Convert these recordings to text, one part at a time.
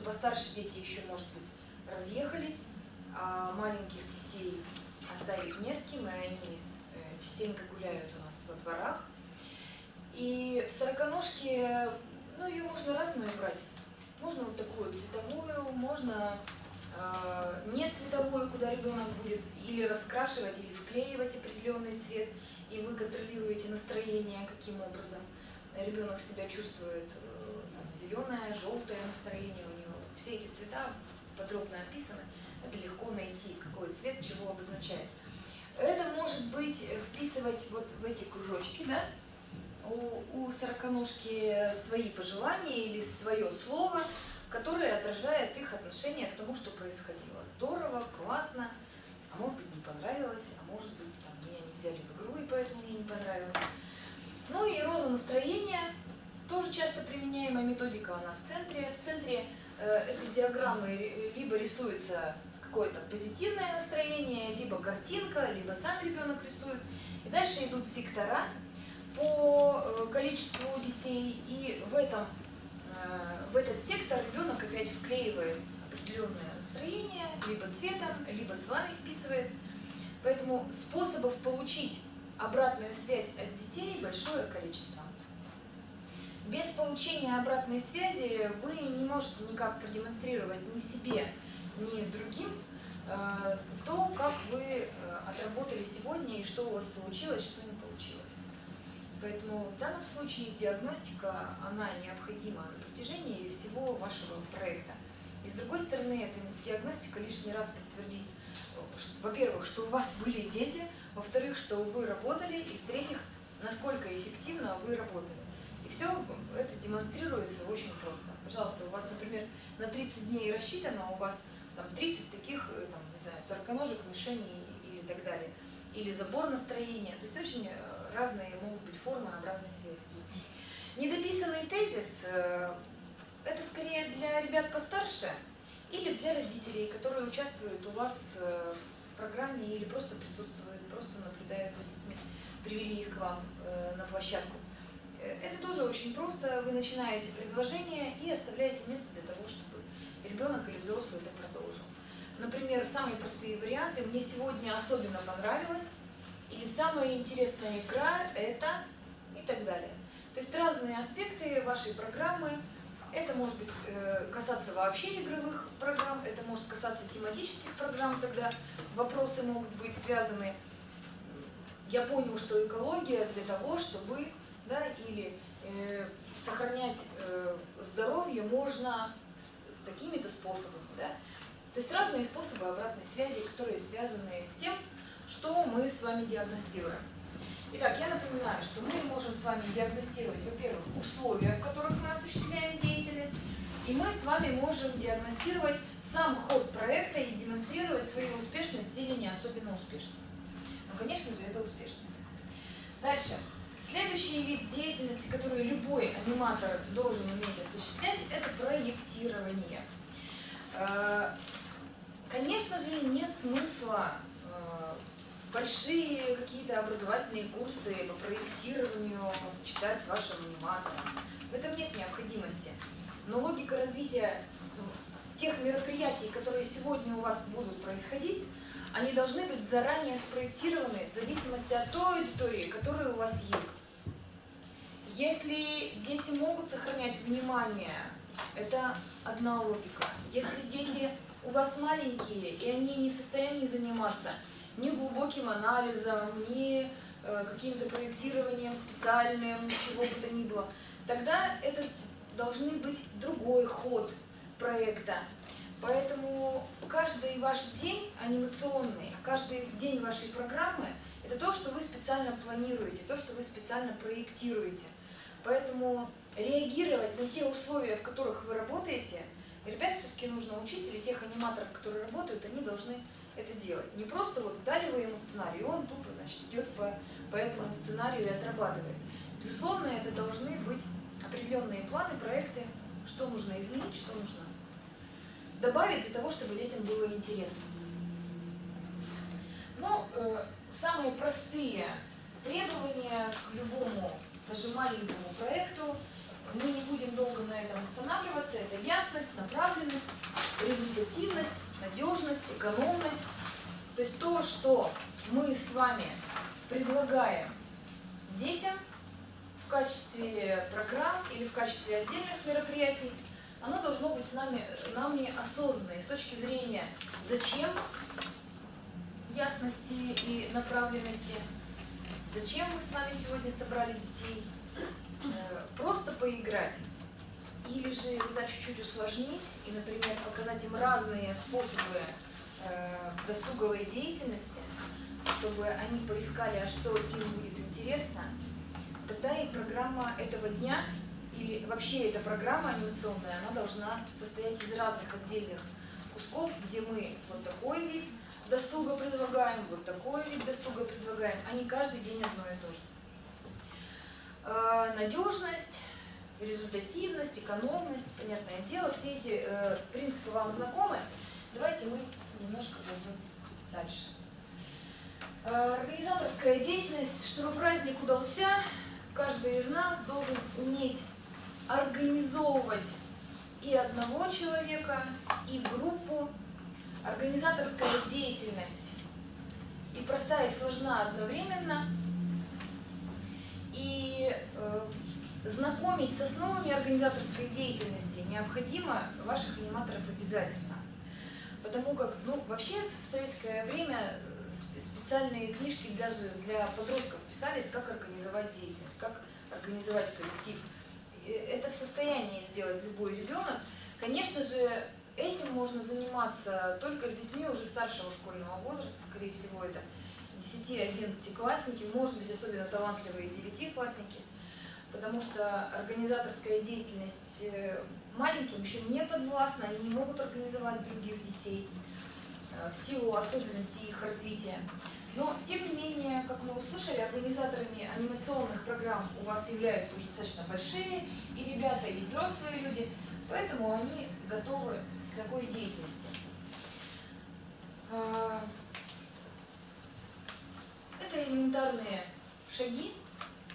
что постарше дети еще, может быть, разъехались, а маленьких детей оставить не с кем, и они э, частенько гуляют у нас во дворах. И в сороконожке, ну, ее можно разную брать. Можно вот такую цветовую, можно э, не цветовую, куда ребенок будет или раскрашивать, или вклеивать определенный цвет, и вы контролируете настроение, каким образом ребенок себя чувствует, э, там, зеленое, желтое настроение. Все эти цвета подробно описаны, это легко найти, какой цвет чего обозначает. Это может быть вписывать вот в эти кружочки, да, у, у сороконожки свои пожелания или свое слово, которое отражает их отношение к тому, что происходило. Здорово, классно, а может быть не понравилось, а может быть там, меня не взяли в игру и поэтому мне не понравилось. Ну и роза настроения, тоже часто применяемая методика, она в центре. В центре э, этой диаграммы либо рисуется какое-то позитивное настроение, либо картинка, либо сам ребенок рисует. И дальше идут сектора по э, количеству детей, и в, этом, э, в этот сектор ребенок опять вклеивает определенное настроение, либо цветом, либо с вами вписывает. Поэтому способов получить обратную связь от детей большое количество. Без получения обратной связи вы не можете никак продемонстрировать ни себе, ни другим э, то, как вы отработали сегодня и что у вас получилось, что не получилось. Поэтому в данном случае диагностика, она необходима на протяжении всего вашего проекта. И с другой стороны, эта диагностика лишний раз подтвердит, во-первых, что у вас были дети, во-вторых, что вы работали, и в-третьих, насколько эффективно вы работали. Все это демонстрируется очень просто. Пожалуйста, у вас, например, на 30 дней рассчитано, у вас там 30 таких, э, там, не знаю, сороконожек, мишеней или так далее. Или забор настроения. То есть очень э, разные могут быть формы обратной связи. Недописанный тезис э, – это скорее для ребят постарше или для родителей, которые участвуют у вас в программе или просто присутствуют, просто наблюдают привели их к вам на площадку. Это тоже очень просто. Вы начинаете предложение и оставляете место для того, чтобы ребенок или взрослый это продолжил. Например, самые простые варианты. Мне сегодня особенно понравилось или самая интересная игра это и так далее. То есть разные аспекты вашей программы. Это может быть э, касаться вообще игровых программ, это может касаться тематических программ, тогда вопросы могут быть связаны. Я понял, что экология для того, чтобы, да, или э, сохранять э, здоровье можно с, с такими-то способами, да. То есть разные способы обратной связи, которые связаны с тем, что мы с вами диагностируем? Итак, я напоминаю, что мы можем с вами диагностировать, во-первых, условия, в которых мы осуществляем деятельность, и мы с вами можем диагностировать сам ход проекта и демонстрировать свою успешность или не особенно успешность. Ну, конечно же, это успешность. Дальше. Следующий вид деятельности, который любой аниматор должен уметь осуществлять, это проектирование. Э, конечно же, нет смысла э, большие какие-то образовательные курсы по проектированию читать вашим аниматорам. В этом нет необходимости. Но логика развития ну, тех мероприятий, которые сегодня у вас будут происходить, они должны быть заранее спроектированы в зависимости от той аудитории, которая у вас есть. Если дети могут сохранять внимание, это одна логика. Если дети у вас маленькие, и они не в состоянии заниматься, ни глубоким анализом, ни э, каким-то проектированием специальным, чего бы то ни было, тогда это должны быть другой ход проекта. Поэтому каждый ваш день анимационный, каждый день вашей программы – это то, что вы специально планируете, то, что вы специально проектируете. Поэтому реагировать на те условия, в которых вы работаете, ребят все-таки нужно учить, или тех аниматоров, которые работают, они должны это делать. Не просто вот дали вы ему сценарий, он тупо значит, идет по, по этому сценарию и отрабатывает. Безусловно, это должны быть определенные планы, проекты, что нужно изменить, что нужно добавить для того, чтобы детям было интересно. Ну, э, самые простые требования к любому, даже маленькому проекту, мы не будем долго на этом останавливаться. Это ясность, направленность, результативность, надежность, экономность. То есть то, что мы с вами предлагаем детям в качестве программ или в качестве отдельных мероприятий, оно должно быть с нами, нами осознанно. с точки зрения зачем ясности и направленности, зачем мы с вами сегодня собрали детей, э, просто поиграть, или же задачу чуть усложнить и, например, показать им разные способы э, досуговой деятельности, чтобы они поискали, а что им будет интересно, тогда и программа этого дня, или вообще эта программа анимационная, она должна состоять из разных отдельных кусков, где мы вот такой вид досуга предлагаем, вот такой вид досуга предлагаем, а не каждый день одно и то же. Э, надежность, результативность, экономность, понятное дело, все эти э, принципы вам знакомы. Давайте мы немножко пойдем дальше. Э, организаторская деятельность, чтобы праздник удался, каждый из нас должен уметь организовывать и одного человека, и группу. Организаторская деятельность и простая, и сложна одновременно. И э, знакомить с основами организаторской деятельности необходимо ваших аниматоров обязательно. Потому как, ну, вообще в советское время специальные книжки даже для подростков писались, как организовать деятельность, как организовать коллектив. Это в состоянии сделать любой ребенок. Конечно же, этим можно заниматься только с детьми уже старшего школьного возраста, скорее всего, это 10-11 классники, может быть, особенно талантливые 9-классники потому что организаторская деятельность э, маленьким еще не подвластна, они не могут организовать других детей э, в силу особенностей их развития. Но, тем не менее, как мы услышали, организаторами анимационных программ у вас являются уже достаточно большие и ребята, и взрослые люди, поэтому они готовы такой деятельности. А, это элементарные шаги,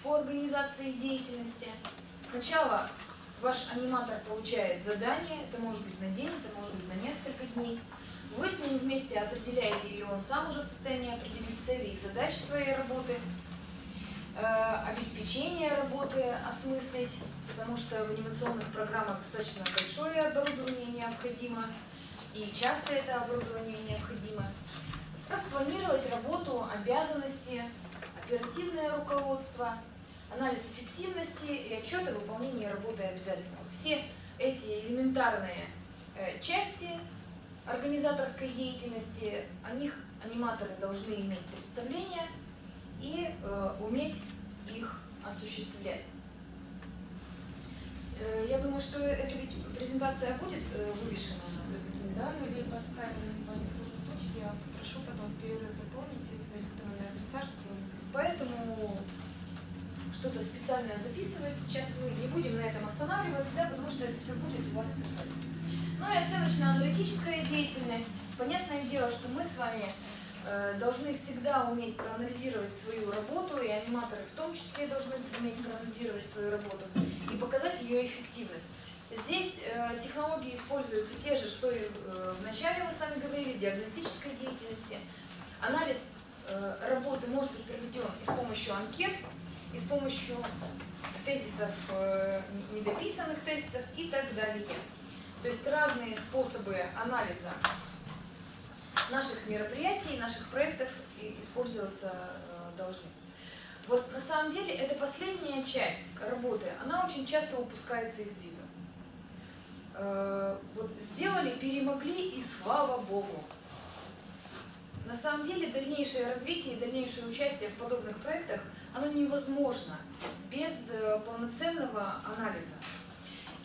по организации деятельности. Сначала ваш аниматор получает задание, это может быть на день, это может быть на несколько дней. Вы с ним вместе определяете, или он сам уже в состоянии определить цели и задачи своей работы, обеспечение работы осмыслить, потому что в анимационных программах достаточно большое оборудование необходимо, и часто это оборудование необходимо. Распланировать работу, обязанности, оперативное руководство – анализ эффективности и отчет о выполнении работы обязательно. Все эти элементарные э, части организаторской деятельности, о них аниматоры должны иметь представление и э, уметь их осуществлять. Э, я думаю, что эта ведь презентация будет э, вывешена. Да, либо отправим по электронной почте, я прошу потом перерыв заполнить все свои электронные адреса, чтобы... Поэтому что-то специально записывать. Сейчас мы не будем на этом останавливаться, да, потому что это все будет у вас Ну и оценочно-аналитическая деятельность. Понятное дело, что мы с вами должны всегда уметь проанализировать свою работу, и аниматоры в том числе должны уметь проанализировать свою работу и показать ее эффективность. Здесь э, технологии используются те же, что и э, в начале вы сами говорили, диагностической деятельности. Анализ э, работы может быть проведен и с помощью анкет, и с помощью тезисов, э, недописанных тезисов и так далее. То есть разные способы анализа наших мероприятий, наших проектов использоваться э, должны. Вот на самом деле эта последняя часть работы, она очень часто упускается из виду. Э, вот сделали, перемогли и слава Богу. На самом деле дальнейшее развитие и дальнейшее участие в подобных проектах – оно невозможно без э, полноценного анализа.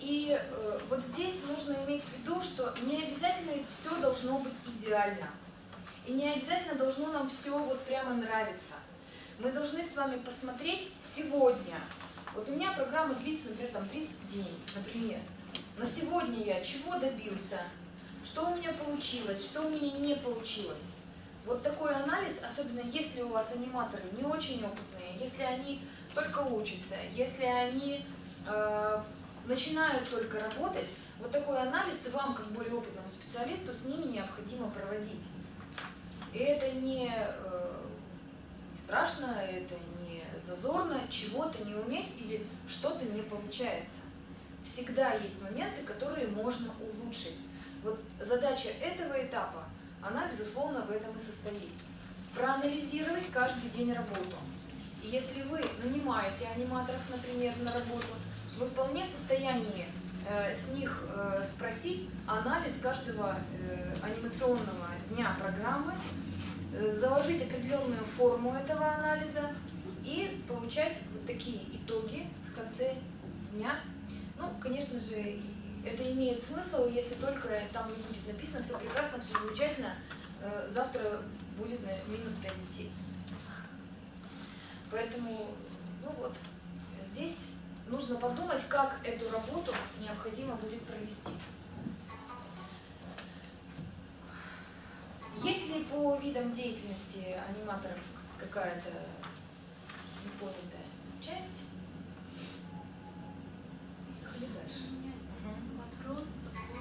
И э, вот здесь нужно иметь в виду, что не обязательно все должно быть идеально. И не обязательно должно нам все вот прямо нравиться. Мы должны с вами посмотреть сегодня. Вот у меня программа длится, например, там 30 дней, например. Но сегодня я чего добился? Что у меня получилось? Что у меня не получилось? Вот такой анализ, особенно если у вас аниматоры не очень опытные, если они только учатся, если они э, начинают только работать, вот такой анализ вам, как более опытному специалисту, с ними необходимо проводить. И это не э, страшно, это не зазорно, чего-то не уметь или что-то не получается. Всегда есть моменты, которые можно улучшить. Вот задача этого этапа, она, безусловно, в этом и состоит. Проанализировать каждый день работу. И если вы нанимаете аниматоров, например, на работу, вы вполне в состоянии э, с них э, спросить анализ каждого э, анимационного дня программы, э, заложить определенную форму этого анализа и получать вот такие итоги в конце дня. Ну, конечно же, это имеет смысл, если только там будет написано все прекрасно, все замечательно, завтра будет минус 5 детей. Поэтому, ну вот, здесь нужно подумать, как эту работу необходимо будет провести. Есть ли по видам деятельности аниматоров какая-то непонятая часть? Поехали дальше. У меня есть вопрос по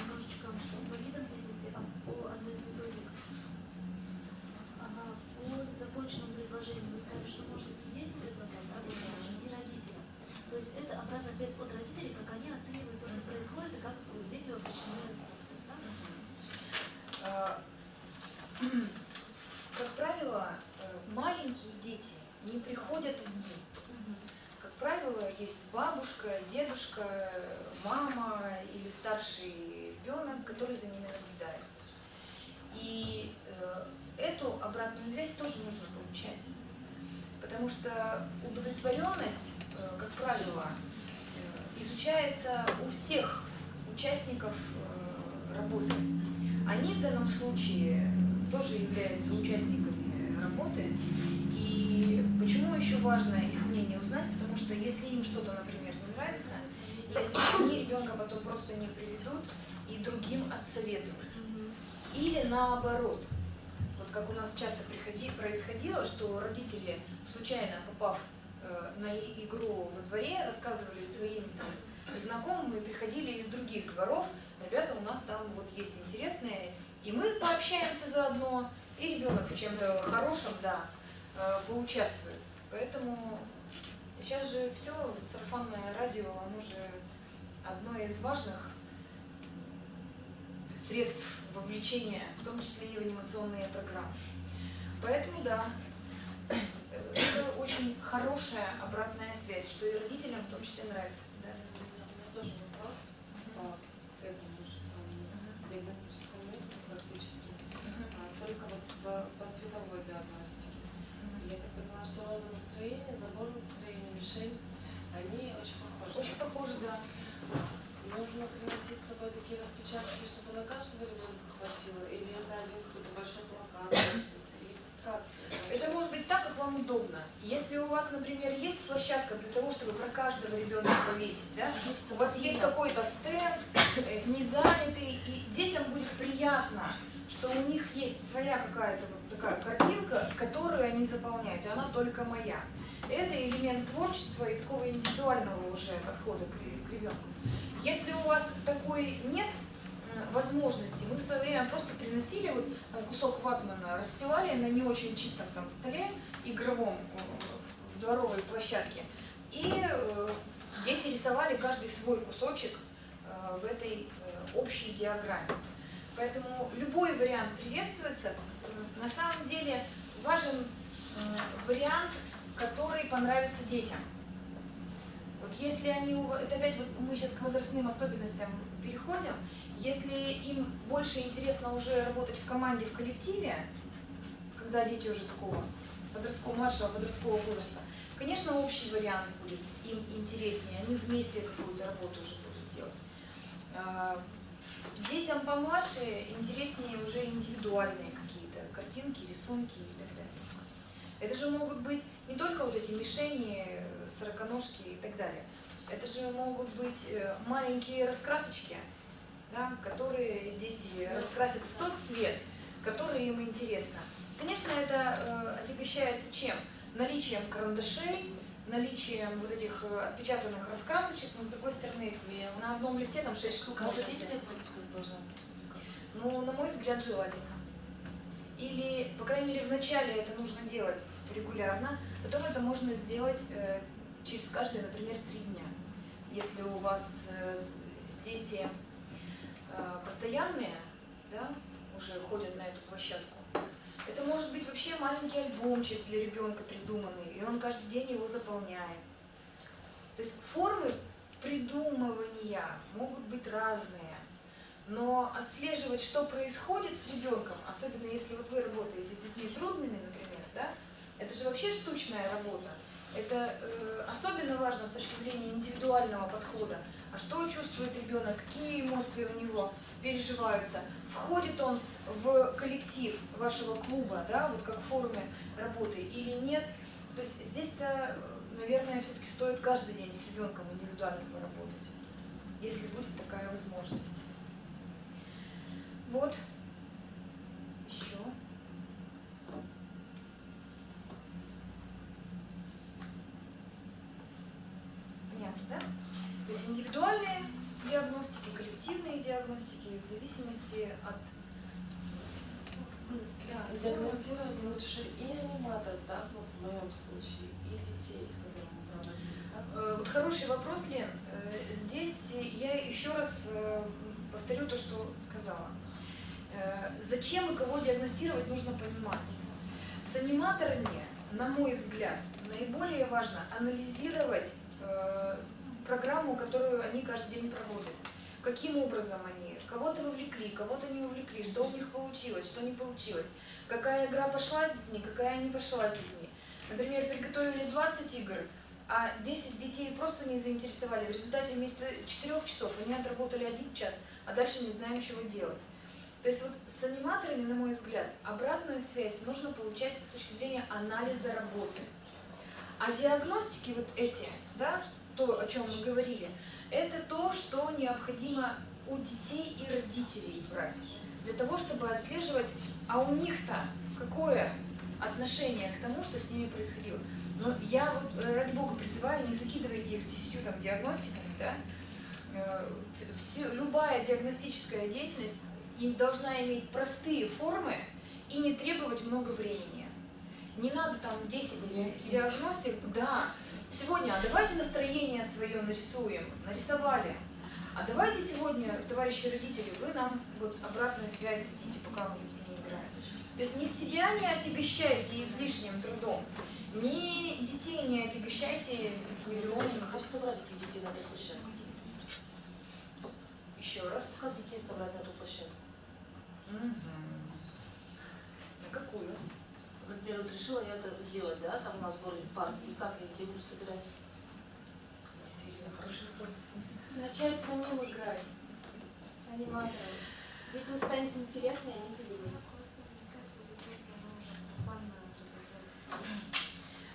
немножечко, что по видам деятельности, а по одной из методик. Ага, по законченному предложению вы сказали, что можно и детям предлагать, да, предложение, и родителям. То есть это обратная связь от родителей, как они оценивают то, что происходит, и как дети вовлечены в процесс, да? А, Как правило, э, маленькие дети не приходят одни. Как правило, есть бабушка, дедушка, мама или старший ребенок, который за ними наблюдает. И э, эту обратную связь тоже нужно получать. Потому что удовлетворенность, э, как правило, э, изучается у всех участников работы. Они в данном случае тоже являются участниками работы. И почему еще важно их мнение узнать? Потому что если им что-то, например, не нравится, если они ребенка потом просто не привезут и другим отсоветуют. Или наоборот, вот как у нас часто приходи, происходило, что родители, случайно попав э, на игру во дворе, рассказывали своим там, знакомым и приходили из других дворов, ребята, у нас там вот есть интересные, и мы пообщаемся заодно, и ребенок в чем-то хорошем, да, э, поучаствует. Поэтому сейчас же все, сарафанное радио, оно же одно из важных средств вовлечения, в том числе и в анимационные программы. Поэтому да, это очень хорошая обратная связь, что и родителям в том числе нравится. Да. У меня тоже вопрос по этому же самому диагностическому методу практически, а, только вот по, по цветовой диагностике. Я так поняла, что роза настроения, забор настроения, мишень, они очень похожи. Очень похоже, да. Нужно приносить с собой такие распечатки, чтобы на каждого ребенка хватило, или это один какой-то большой плакат? Это может быть так, как вам удобно. Если у вас, например, есть площадка для того, чтобы про каждого ребенка повесить, да, у вас есть какой-то стенд, э, не занятый, и детям будет приятно, что у них есть своя какая-то вот такая картинка, которую они заполняют, и она только моя. Это элемент творчества и такого индивидуального уже подхода к к ребенку. Если у вас такой нет возможности, мы в свое время просто приносили вот там, кусок ватмана, расстилали на не очень чистом там столе игровом э, в дворовой площадке, и э, дети рисовали каждый свой кусочек э, в этой э, общей диаграмме. Поэтому любой вариант приветствуется. Э, На самом деле важен э, вариант, который понравится детям. Вот если они, это опять вот мы сейчас к возрастным особенностям переходим, если им больше интересно уже работать в команде, в коллективе, когда дети уже такого подросткового, младшего подросткового возраста, конечно, общий вариант будет им интереснее, они вместе какую-то работу уже будут делать. А, Детям помладше интереснее уже индивидуальные какие-то картинки, рисунки и так далее. Это же могут быть не только вот эти мишени, сороконожки и так далее. Это же могут быть э, маленькие раскрасочки, да, которые дети раскрасят в тот цвет, который им интересно. Конечно, это э, отягощается чем? Наличием карандашей, наличием вот этих э, отпечатанных раскрасочек, но с другой стороны, на одном листе там 6 штук. день взять. диагностика должна? Ну, на мой взгляд, желательно. Или, по крайней мере, вначале это нужно делать регулярно, потом это можно сделать э, через каждые, например, три дня. Если у вас э, дети постоянные, да, уже ходят на эту площадку, это может быть вообще маленький альбомчик для ребенка придуманный, и он каждый день его заполняет. То есть формы придумывания могут быть разные. Но отслеживать, что происходит с ребенком, особенно если вот вы работаете с детьми трудными, например, да, это же вообще штучная работа. Это э, особенно важно с точки зрения индивидуального подхода. А что чувствует ребенок, какие эмоции у него переживаются, входит он в коллектив вашего клуба, да, вот как в форуме работы или нет. То есть здесь-то, наверное, все-таки стоит каждый день с ребенком индивидуально поработать, если будет такая возможность. Вот. Еще. Понятно, да? То есть индивидуальные диагностики, коллективные диагностики в зависимости от... Да, диагностировать лучше и аниматоров, да, вот в моем случае, и детей, с которыми мы проводили? Э, Вот хороший вопрос, Лен. Э, Здесь я еще раз э, повторю то, что сказала. Зачем и кого диагностировать, нужно понимать. С аниматорами, на мой взгляд, наиболее важно анализировать программу, которую они каждый день проводят. Каким образом они кого-то вовлекли, кого-то не вовлекли, что у них получилось, что не получилось, какая игра пошла с детьми, какая не пошла с детьми. Например, приготовили 20 игр, а 10 детей просто не заинтересовали. В результате вместо 4 часов они отработали один час, а дальше не знаем, чего делать. То есть вот с аниматорами, на мой взгляд, обратную связь нужно получать с точки зрения анализа работы. А диагностики вот эти, да, то, о чем мы говорили, это то, что необходимо у детей и родителей брать. Для того, чтобы отслеживать, а у них-то какое отношение к тому, что с ними происходило. Но я вот, э, ради бога, призываю, не закидывайте их десятью там, диагностиками, да. Э, все- любая диагностическая деятельность им должна иметь простые формы и не требовать много времени. Не надо там 10 диагностик, да. Сегодня, а давайте настроение свое нарисуем, нарисовали. А давайте сегодня, товарищи родители, вы нам вот обратную связь дадите, пока мы с детьми играем. То есть не себя не отягощайте излишним трудом, ни детей не отягощайте миллионами. Как собрать этих детей на эту площадку? Еще раз. Как детей собрать на эту площадку? На какую? Например, вот решила я это сделать, да, там у нас в городе парк, и как я детей буду собирать? Действительно, хороший вопрос. Начать самим играть. Аниматором. Детям станет интересно, и они придумают.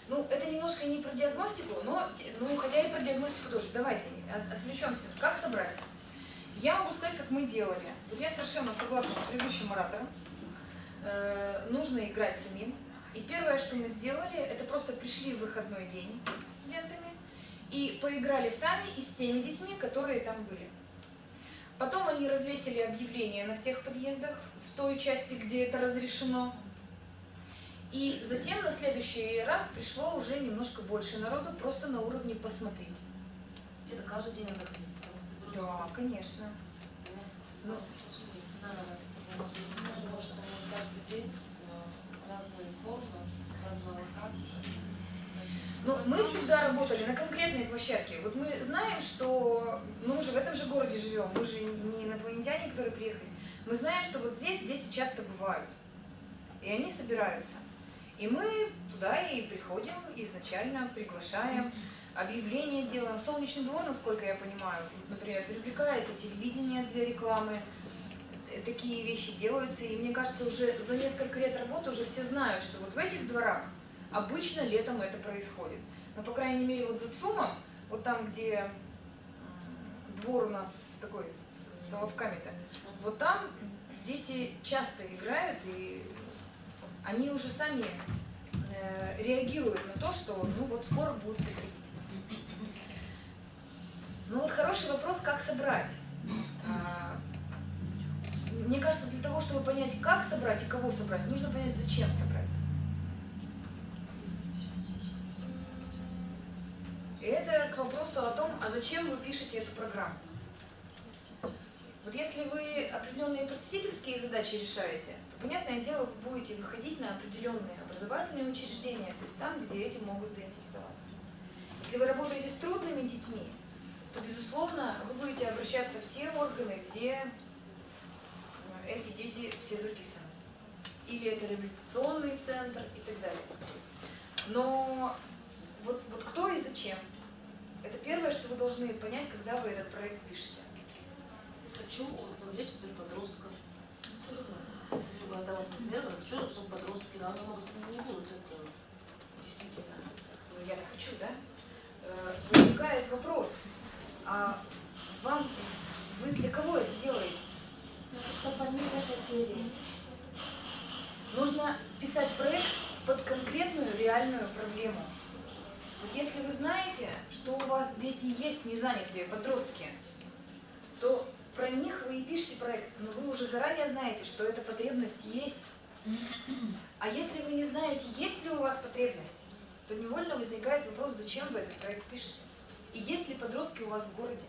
Ну, это немножко не про диагностику, но, ну, хотя и про диагностику тоже. Давайте от- отвлечемся. Как собрать? Я могу сказать, как мы делали. Вот я совершенно согласна с предыдущим оратором. Э, нужно играть самим. И первое, что мы сделали, это просто пришли в выходной день с студентами и поиграли сами и с теми детьми, которые там были. Потом они развесили объявления на всех подъездах в той части, где это разрешено. И затем на следующий раз пришло уже немножко больше народу, просто на уровне посмотреть. Это каждый день надо ходить. Да, конечно. Ну, каждый день э, разные формы, разные локации. Ну, мы всегда работали на конкретной площадке. Вот мы знаем, что мы уже в этом же городе живем, мы же не инопланетяне, которые приехали. Мы знаем, что вот здесь дети часто бывают, и они собираются. И мы туда и приходим, изначально приглашаем, объявления делаем. Солнечный двор, насколько я понимаю, например, привлекает и телевидение для рекламы. Т- Такие вещи делаются, и мне кажется, уже за несколько лет работы уже все знают, что вот в этих дворах Обычно летом это происходит. Но, по крайней мере, вот за ЦУМом, вот там, где двор у нас такой с с соловками-то, вот там дети часто играют, и они уже сами э, реагирует на то, что ну вот скоро будет приходить. Ну вот хороший вопрос, как собрать. А, Мне кажется, для того, чтобы понять, как собрать и кого собрать, нужно понять, зачем собрать. И это к вопросу о том, а зачем вы пишете эту программу. Вот если вы определенные просветительские задачи решаете, то, понятное дело, вы будете выходить на определенные образовательные учреждения, то есть там, где этим могут заинтересоваться. Если вы работаете с трудными детьми, то, безусловно, вы будете обращаться в те органы, где э, эти дети все записаны. Или это реабилитационный центр и так далее. Но вот, вот кто и зачем? Вы должны понять, когда вы этот проект пишете. Хочу завлечь теперь подростков. Целевая, да, вот, например, хочу, чтобы подростки, да, они могут не будут это. Действительно, ну, я-то хочу, да? Э, Возникает вопрос, а вам, вы для кого это делаете? Чтобы они захотели. Нужно писать проект под конкретную реальную проблему. Вот если вы знаете, что у вас дети есть незанятые подростки, то про них вы и пишете проект, но вы уже заранее знаете, что эта потребность есть. А если вы не знаете, есть ли у вас потребность, то невольно возникает вопрос, зачем вы этот проект пишете? И есть ли подростки у вас в городе?